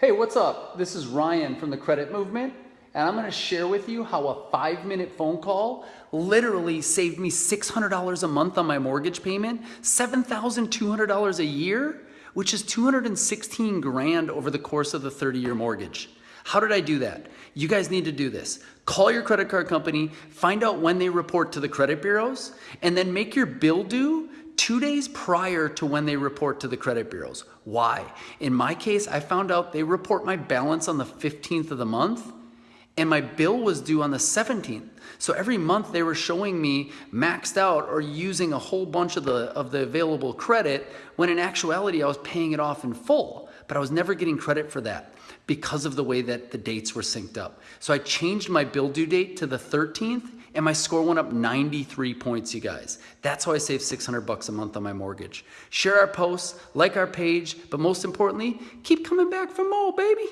Hey, what's up? This is Ryan from the Credit Movement, and I'm gonna share with you how a five minute phone call literally saved me $600 a month on my mortgage payment, $7,200 a year, which is 216 grand over the course of the 30 year mortgage. How did I do that? You guys need to do this. Call your credit card company, find out when they report to the credit bureaus, and then make your bill due two days prior to when they report to the credit bureaus. Why? In my case, I found out they report my balance on the 15th of the month and my bill was due on the 17th. So every month they were showing me maxed out or using a whole bunch of the, of the available credit when in actuality I was paying it off in full, but I was never getting credit for that because of the way that the dates were synced up. So I changed my bill due date to the 13th and my score went up 93 points, you guys. That's how I saved 600 bucks a month on my mortgage. Share our posts, like our page, but most importantly, keep coming back for more, baby.